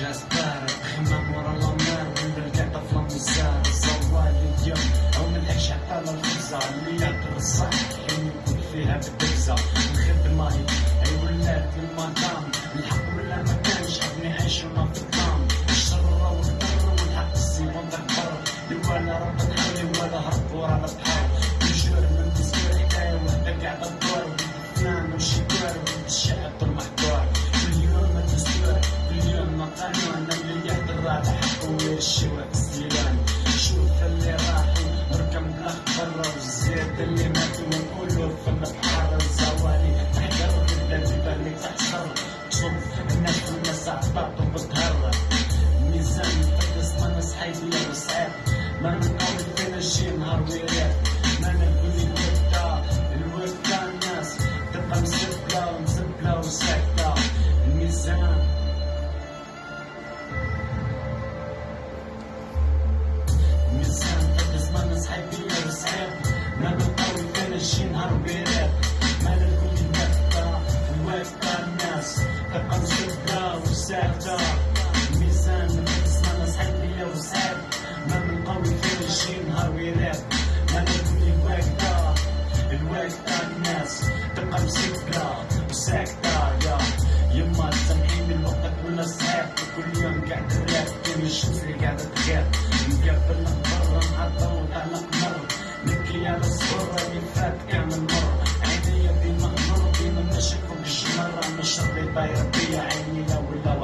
جاز بارد. خمام ورا النار ونرجع طفلة مزار الزوال اليوم. أو ملحقش على الخبزة اللي يقدر الصح. حلم يكون فيها بالدبزة الخدمة هي الشباب سيلان شوف اللي راحوا ركم بلا برا والزيادة اللي ماتوا ونقولوا فن بحار الزوالي تحقر بدا تبالي تحشر تشوف الناس والناس عطاطو بتهرب ميزان تقص ما نصحيت لا وسعاد ما نقول فين الجي نهار ويراب وصعب ما نقاوم فينا شي نهار ويراب ما نقولي الوقتة الوقتة الناس تبقى مسبلة وساكتة ميزان ما ناس حيدية وصعب ما بنقوي فينا شي نهار ويراب ما نقولي الوقتة الوقتة الناس تبقى مسكرة وساكتة يا يما تسامحيني الوقت ولا صعب كل يوم قاعد نراب كل الشمس اللي قاعدة تغيب مقبل برا مع الضوء على قمر نبكي على الصورة اللي فات كامل مر عينيا ديما مر ديما ماشي فوق الجمر أنا شري باير بيا عيني لا ولا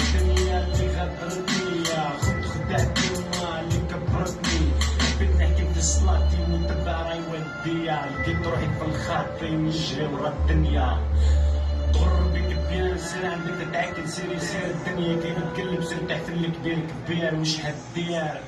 الدنيا اللي غدرتني يا خد خدعتي وما اللي كبرتني حبيت نحكي في صلاتي راي وديا لقيت روحي في الخاطي نجري ورا الدنيا تغر بك بيان سير عندك تتعكن سيري سير الدنيا كي تقلب سير تحت الكبير كبير وش هالديار؟